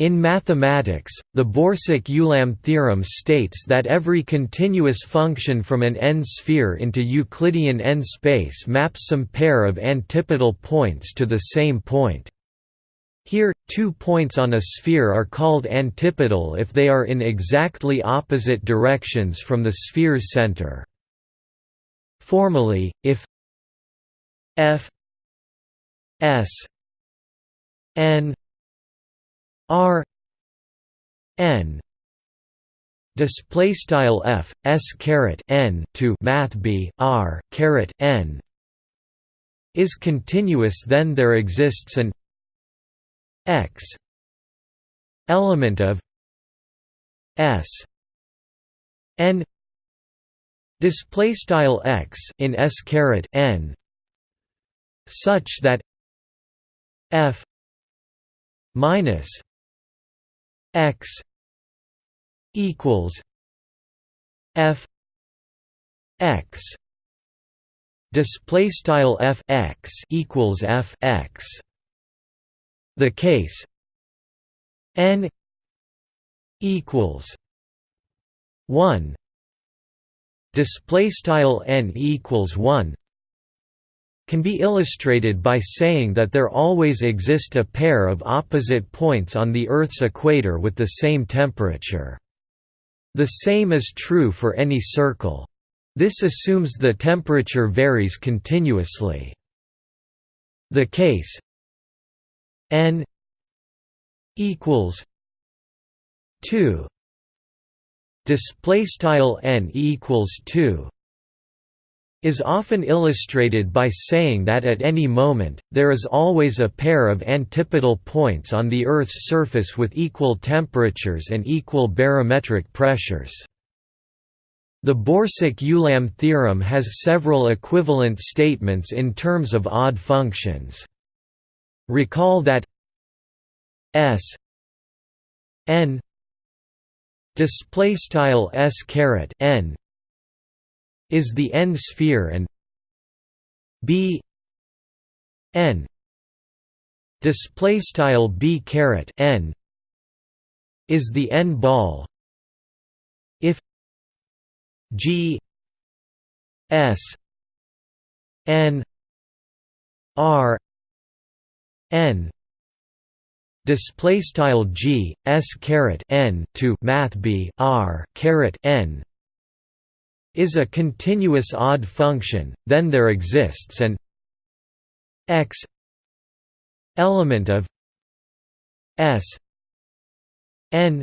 In mathematics, the Borsuk-Ulam theorem states that every continuous function from an n-sphere into Euclidean n-space maps some pair of antipodal points to the same point. Here, two points on a sphere are called antipodal if they are in exactly opposite directions from the sphere's center. Formally, if f s n R N display style f s caret n to math b r caret n is continuous then there exists an x element of s n display style x in s caret n such that f minus x equals f x. Display style f x equals f x. The case n equals 1 display style n equals 1 can be illustrated by saying that there always exist a pair of opposite points on the Earth's equator with the same temperature. The same is true for any circle. This assumes the temperature varies continuously. The case n equals 2 display style n equals 2 is often illustrated by saying that at any moment, there is always a pair of antipodal points on the Earth's surface with equal temperatures and equal barometric pressures. The Borsuk-Ulam theorem has several equivalent statements in terms of odd functions. Recall that s n display style s caret n is the n-sphere and b n display style b caret n is the n ball. If g s n r n display style g s caret n to math b r caret n is a continuous odd function, then there exists an x element of s n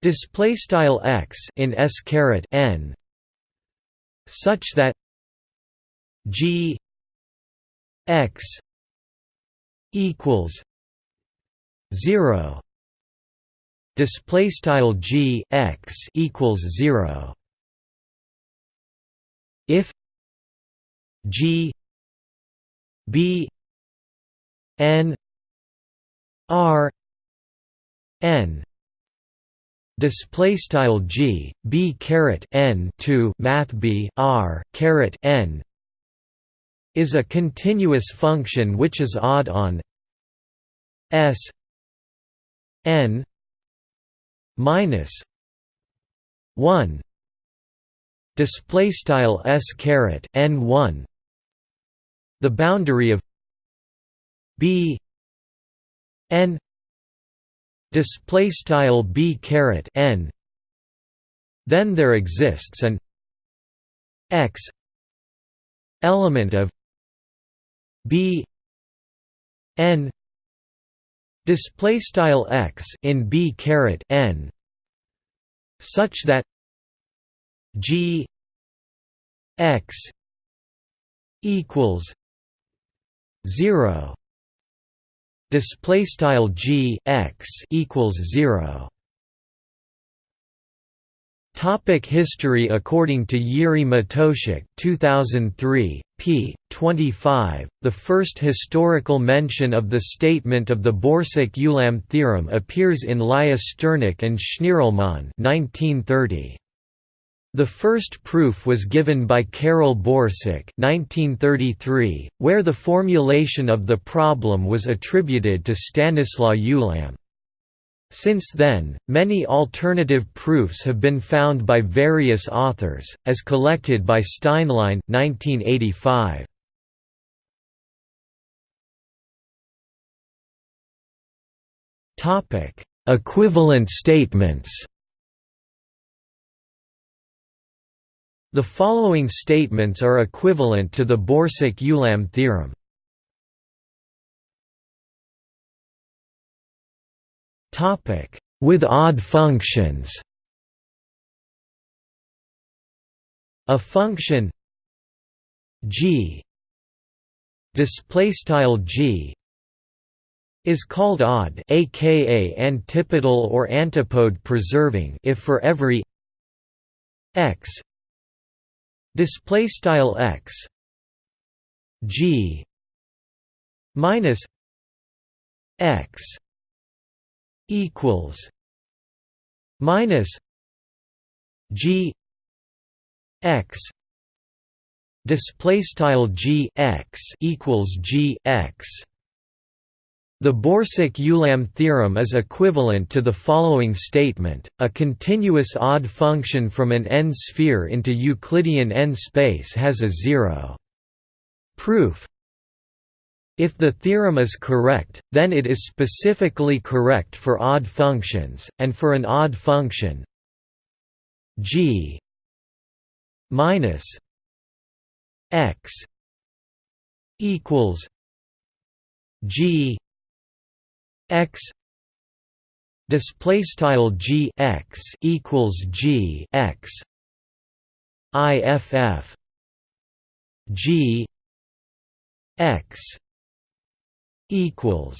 display style x in s caret n such that g x equals 0 display style g x equals 0 if G B N R N display style G B caret N to math B R caret N is a continuous function which is odd on S N minus 1 display style s caret n1 the boundary of b n display style b caret n. Then there exists an x element of b n display style x in b caret n such that G X equals zero display style G X equals zero Topic history According to Jiří Matoušek 2003, p. 25, the first historical mention of the statement of the Borsuk-Ulam theorem appears in Lyusternik and Schnirelmann 1930. The first proof was given by Karol Borsuk 1933, where the formulation of the problem was attributed to Stanislaw Ulam. Since then, many alternative proofs have been found by various authors, as collected by Steinlein 1985. Topic: Equivalent statements. The following statements are equivalent to the Borsuk-Ulam theorem. Topic: With odd functions. A function g display style g is called odd aka antipodal or antipode preserving if for every x display style x g minus x equals minus g x display style g x equals g x the Borsuk-Ulam theorem is equivalent to the following statement, a continuous odd function from an n-sphere into Euclidean n-space has a zero. Proof if the theorem is correct, then it is specifically correct for odd functions, and for an odd function g minus x equals g x display style g x equals g x iff g x equals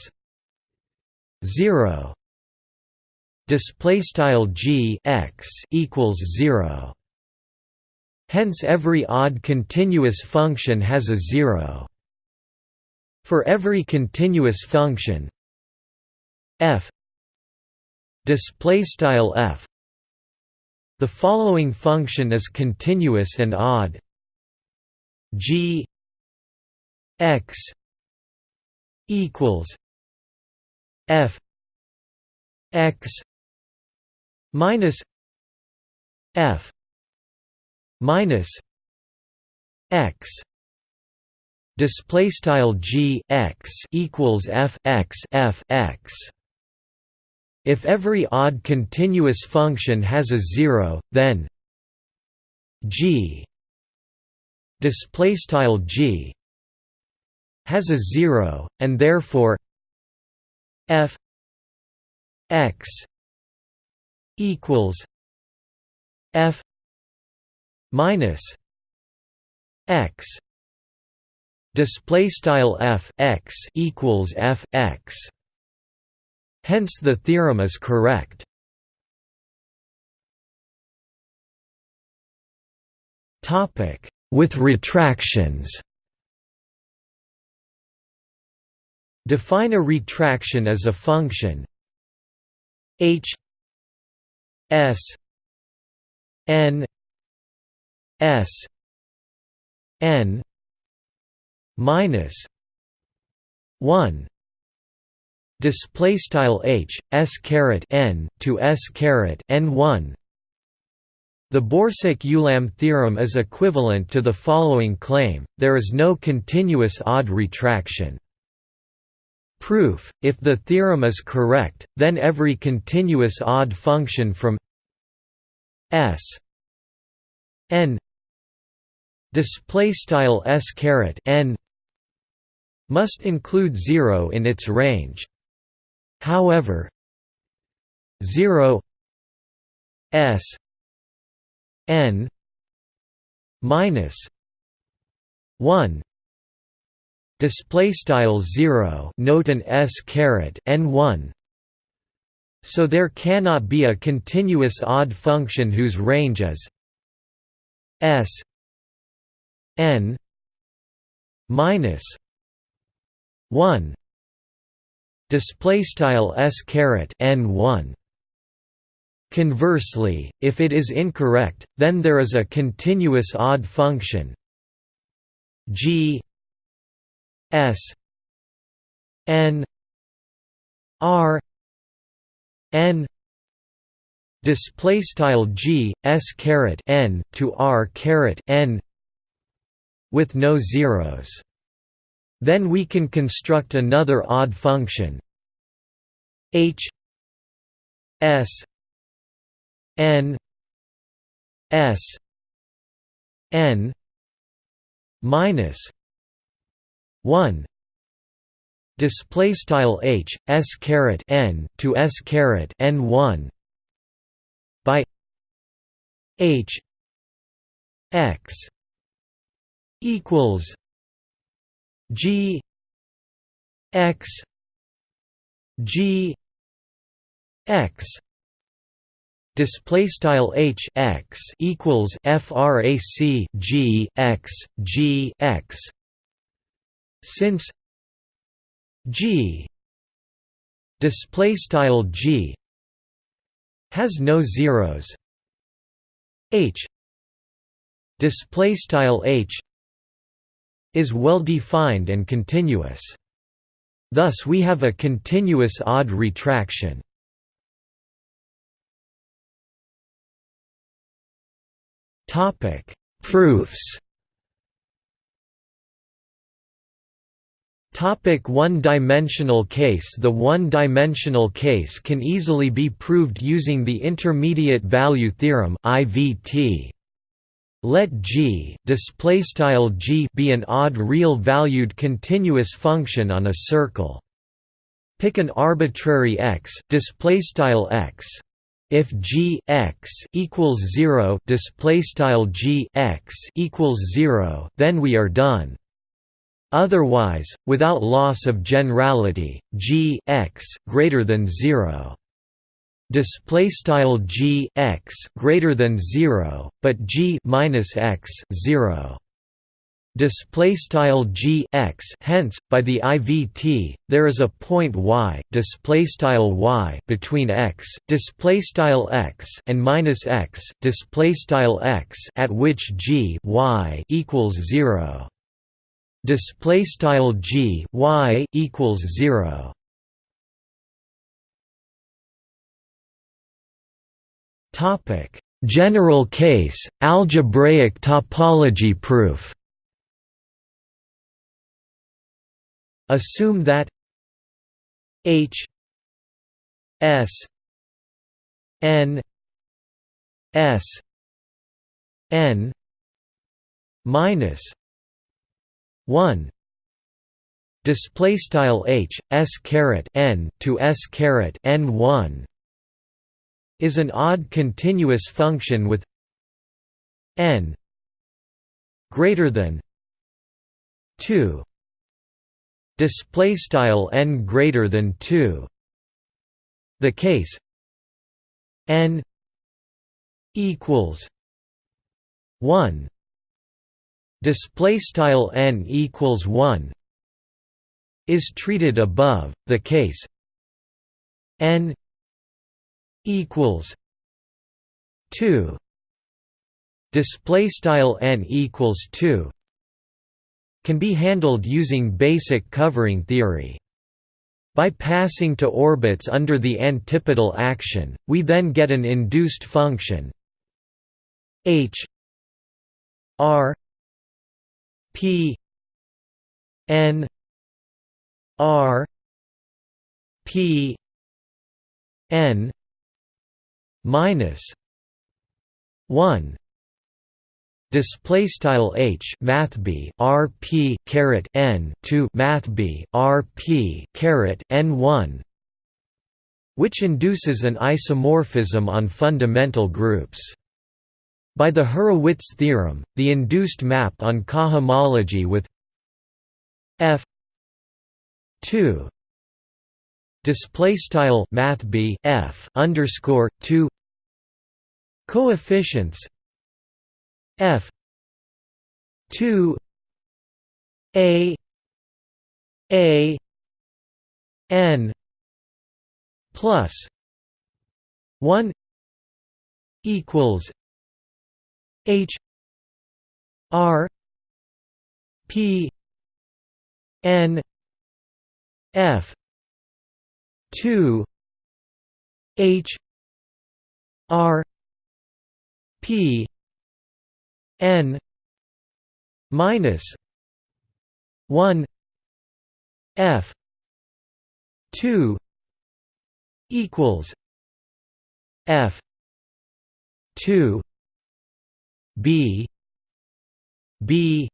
0 display style g x equals 0 hence every odd continuous function has a 0 for every continuous function f. Display style f. The following function is continuous and odd. G x equals f x minus f minus x. Display style g x equals f x f x if every odd continuous function has a zero then g display g has a zero, and therefore f x equals f minus x display f x equals f x hence the theorem is correct. Topic. With retractions. Define a retraction as a function h s n s n minus 1 display style h s caret n to s caret n 1 the Borsuk-Ulam theorem is equivalent to the following claim there is no continuous odd retraction Proof: If the theorem is correct, then every continuous odd function from S n display style s caret n must include 0 in its range. However, 0 s n minus 1 display style 0 note an s caret n1 so there cannot be a continuous odd function whose range is s n minus 1 display style s caret n1 Conversely, if it is incorrect, then there is a continuous odd function g S N R n display style g s caret n to r caret n with no zeros then we can construct another odd function. H s n s n minus 1 display style h s caret n to s caret n 1 by h x equals g x g x display style h x equals frac g x g x. Since g display style g has no zeros h display style h is well defined and continuous. Thus we have a continuous odd retraction. Topic proofs. Topic one-dimensional case. The one-dimensional case can easily be proved using the intermediate value theorem IVT. Let G, G be an odd real-valued continuous function on a circle. Pick an arbitrary x, x. If g x equals zero, display style g x equals zero, then we are done. Otherwise, without loss of generality, g x greater than zero display style g x greater than 0 but g minus x 0 display style g x hence by the ivt there is a point y display style y between x display style x and minus x display style x at which g y equals 0 display style g y equals 0 general case algebraic topology proof. Assume that h s n s n minus 1 display style h s caret n to s caret n 1 is an odd continuous function with n greater than 2 display style n greater than 2 the case n equals 1 display style n equals 1 is treated above. The case n equals 2 display style n equals 2 can be handled using basic covering theory. By passing to orbits under the antipodal action we then get an induced function h r P N R P N minus one display style h math b r p caret n to math b r p caret n 1 which induces an isomorphism on fundamental groups. By the Hurewicz theorem, the induced map on cohomology with f 2 display style math b f underscore 2 coefficients f 2 a a n plus 1 equals H R P N F two H R P N minus one F two equals F two B B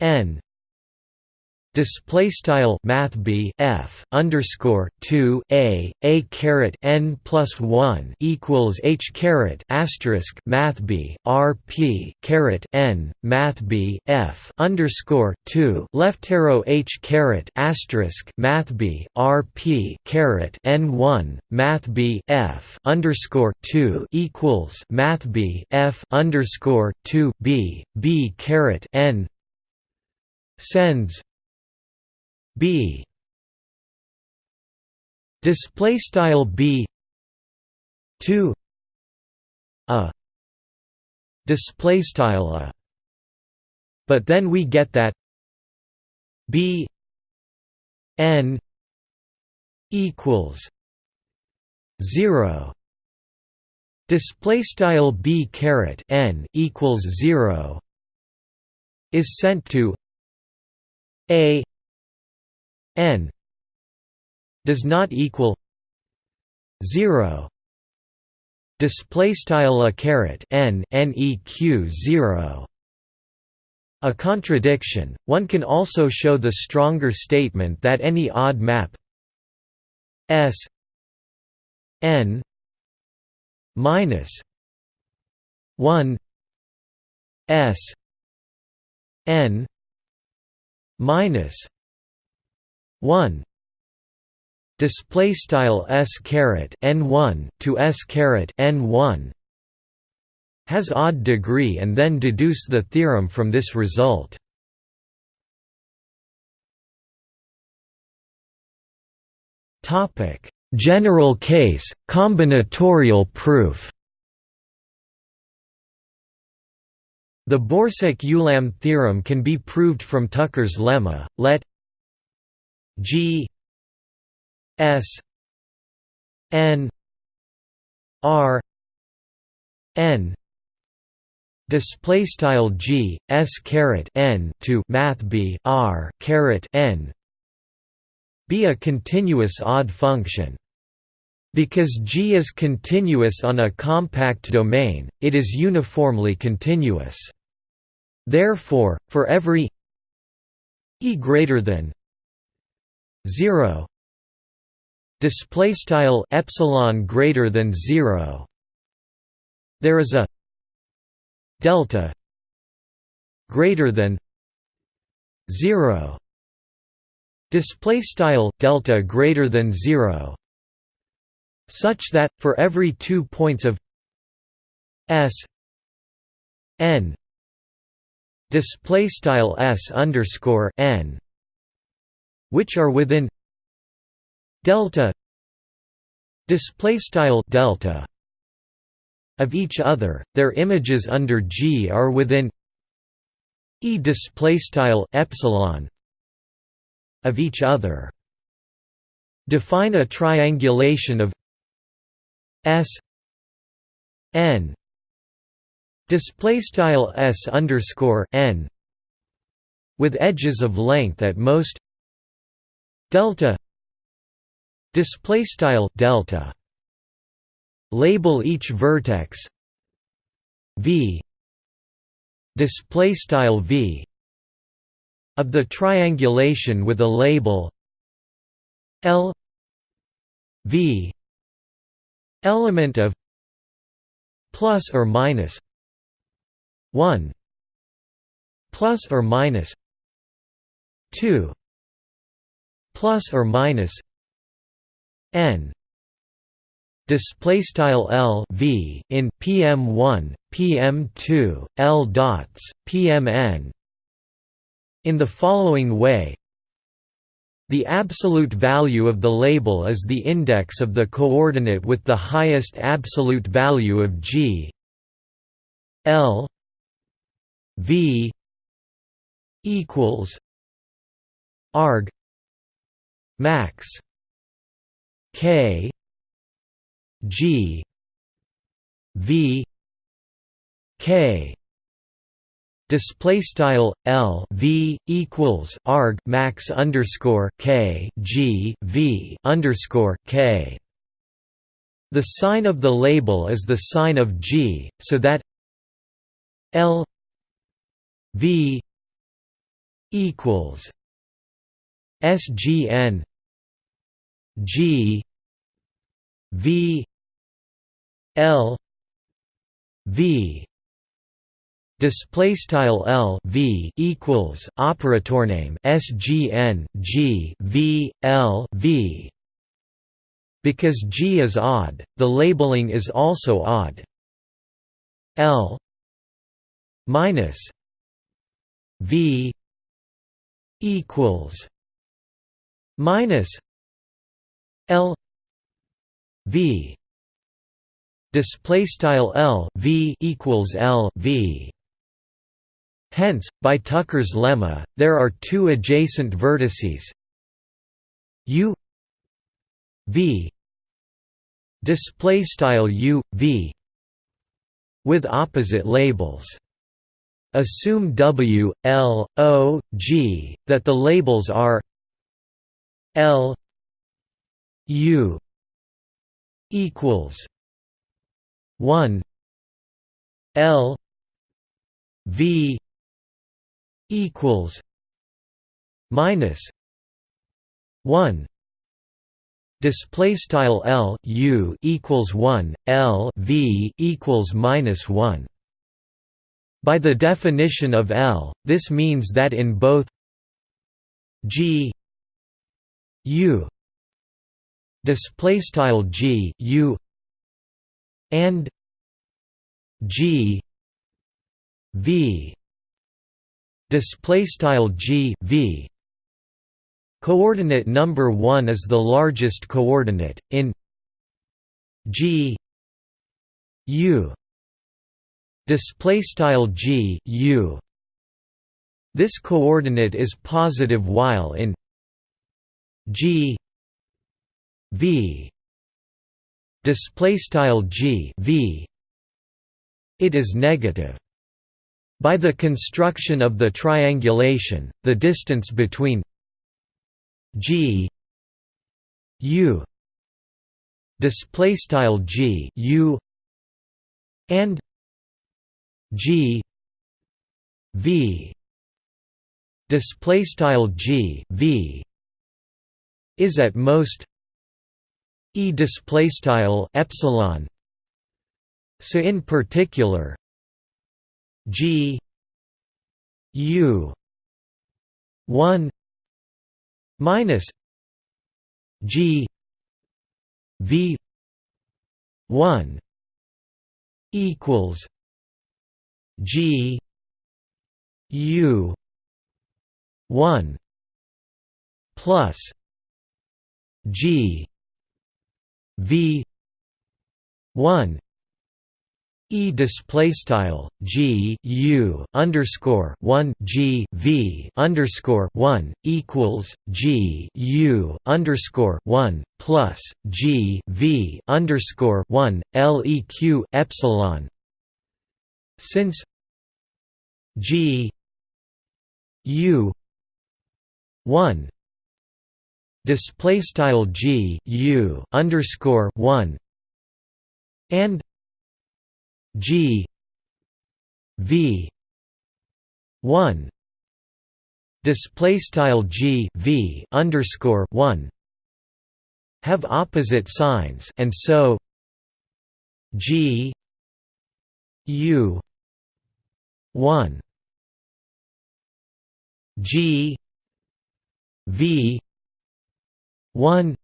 N display style math b f underscore 2 a a caret n plus 1 equals h caret asterisk math b r p caret n math b f underscore 2 left arrow h caret asterisk math b r p caret n 1 math b f underscore 2 equals math b f underscore 2 b b caret n sends b. Display style b. 2 a. Display style a. But then we get that b n equals 0 display style b caret n equals 0 is sent to a n does not equal 0 display style a caret n neq 0 a contradiction. One can also show the stronger statement that any odd map s n minus 1 s n minus 1 display style s caret n1 to s caret n1 has odd degree and then deduce the theorem from this result. Topic. General case combinatorial proof. The Borsuk-Ulam theorem can be proved from Tucker's lemma, let G S N R N display style G S caret N to math B R caret N be a continuous odd function because G is continuous on a compact domain, it is uniformly continuous. Therefore, for every e greater than 0 display style epsilon greater than 0 there is a delta greater than 0 display style delta greater than 0 such that for every 2 points of s n display style s underscore n which are within delta display style delta of each other. Their images under G are within e display style epsilon of each other. Define a triangulation of s n display style s underscore n with edges of length at most delta display style delta. Label each vertex. V. Display style v. Of the triangulation with a label. L. V. Element of plus or minus 1 plus or minus 2 plus or minus n display style L V in PM1 PM2 L dots PMN in the following way the absolute value of the label is the index of the coordinate with the highest absolute value of G. L V equals arg max. K. G. V. K. Display style L V equals arg max underscore K G V underscore K. The sign of the label is the sign of G, so that L V equals SGN G V L V. Display style L V equals operator name SGN G V L V. Because G is odd the labeling is also odd. L minus V equals minus L V. Display style L V equals L V. Hence, by Tucker's lemma, there are two adjacent vertices. U V. Display style U V. With opposite labels. Assume W, L, O, G, that the labels are L U equals one L V equals minus one display style L U equals 1 L V equals minus 1 by the definition of L, this means that in both G U display style G U and G V display style G V. Coordinate number 1 is the largest coordinate in G U display style g u. This coordinate is positive while in g v display style g v. It is negative. By the construction of the triangulation the distance between g u display style g u and G V display style G V is at most E display style epsilon. So in particular G U 1 minus G V 1 equals G U one plus G V one E display style G U underscore one G V underscore one equals G U underscore one plus G V underscore one LEQ epsilon. Since G U one display style G U underscore one and G V one display style G V underscore one have opposite signs and so G U 1 G V 1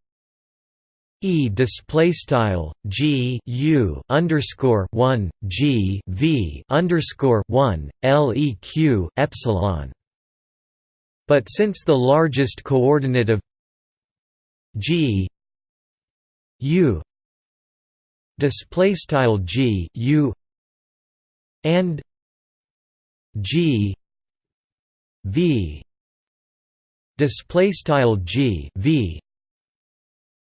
E display style G U underscore one G V underscore one LEQ epsilon. But since the largest coordinate of G U display style G U and G V display style G V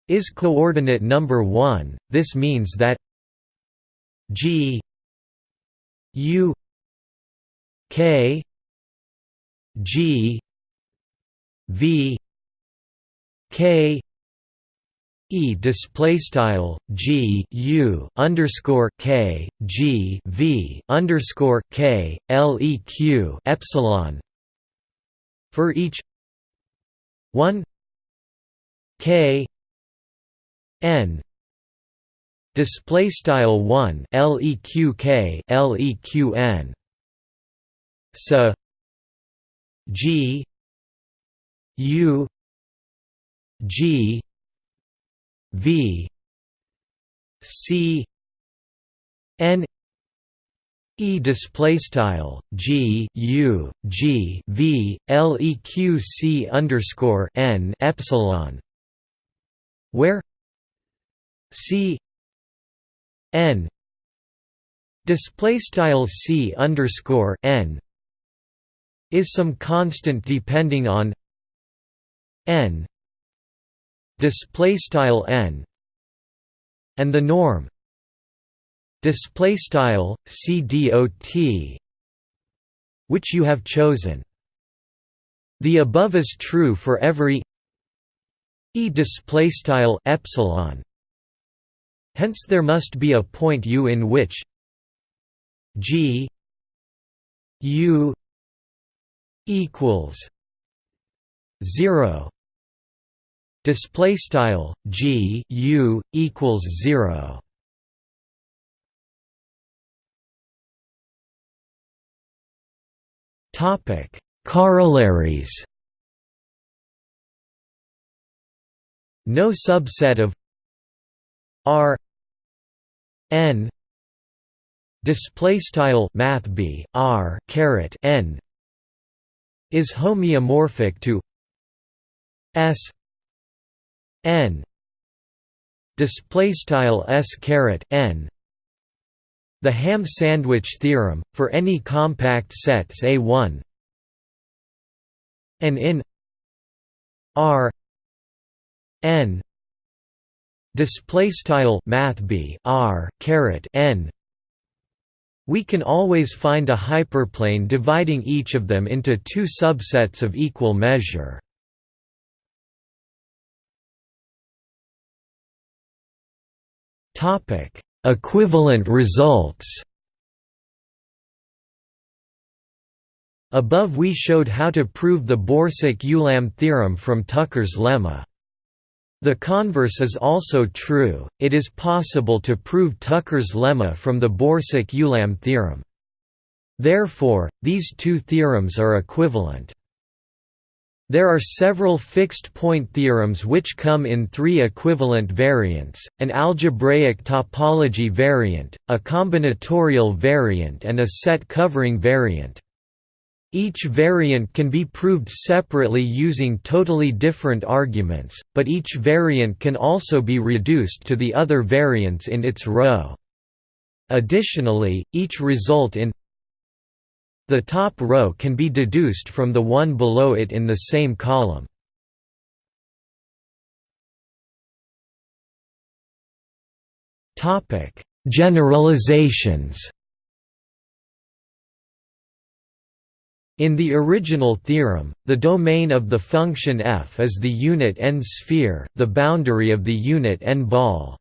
is coordinate number 1 this means that g u k g v k E display style G U underscore K G V underscore K L E Q epsilon for each one K N. Display style 1 leq leqn so g. U. G. V. C. N. E display style G. U. G. V L E Q C underscore N epsilon. Where C N display style C underscore N is some constant depending on N display style N and the norm display style cdot which you have chosen. The above is true for every e display style epsilon hence there must be a point u in which g u equals 0 display style g u equals 0 Topic: Corollaries. No subset of R n display style math b r caret n is homeomorphic to s n display style s caret n. The ham sandwich theorem, for any compact sets A1 and in R n display style math b r caret n. We can always find a hyperplane dividing each of them into two subsets of equal measure. Topic Equivalent results. Above we showed how to prove the Borsuk-Ulam theorem from Tucker's lemma. The converse is also true, it is possible to prove Tucker's lemma from the Borsuk-Ulam theorem. Therefore, these two theorems are equivalent. There are several fixed-point theorems which come in three equivalent variants, an algebraic topology variant, a combinatorial variant and a set-covering variant. Each variant can be proved separately using totally different arguments, but each variant can also be reduced to the other variants in its row. Additionally, each result in the top row can be deduced from the one below it in the same column. Generalizations In the original theorem, the domain of the function f is the unit n-sphere, the boundary of the unit n-ball.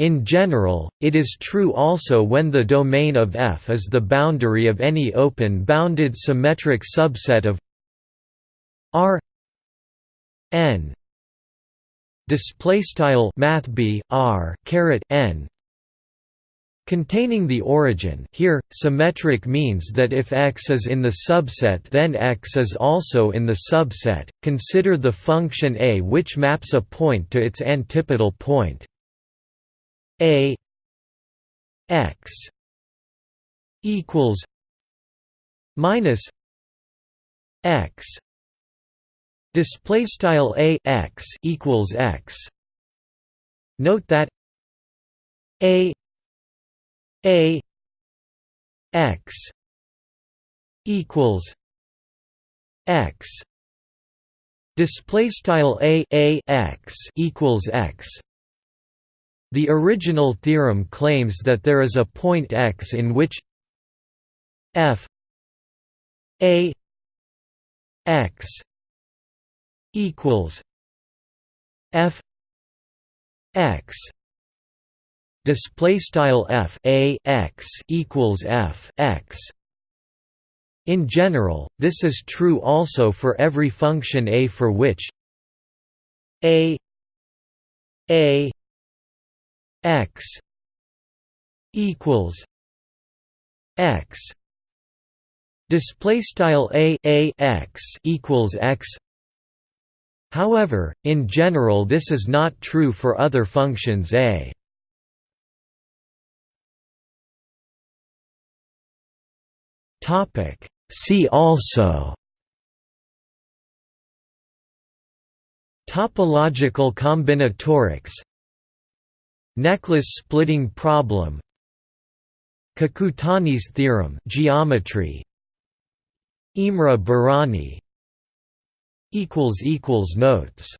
In general, it is true also when the domain of F is the boundary of any open-bounded symmetric subset of R n display style math r caret n containing the origin here symmetric means that if x is in the subset then x is also in the subset. Consider the function a which maps a point to its antipodal point. A x equals minus x display style a x equals x. Note that a a x equals x. Display style a a x equals x. The original theorem claims that there is a point x in which f a x equals f x display style f a x equals f x. In general this is true also for every function a for which a a x equals x. Display style a a x equals x. However in general this is not true for other functions a topic. See also topological combinatorics Necklace splitting problem Kakutani's theorem geometry Imre Bárány equals equals notes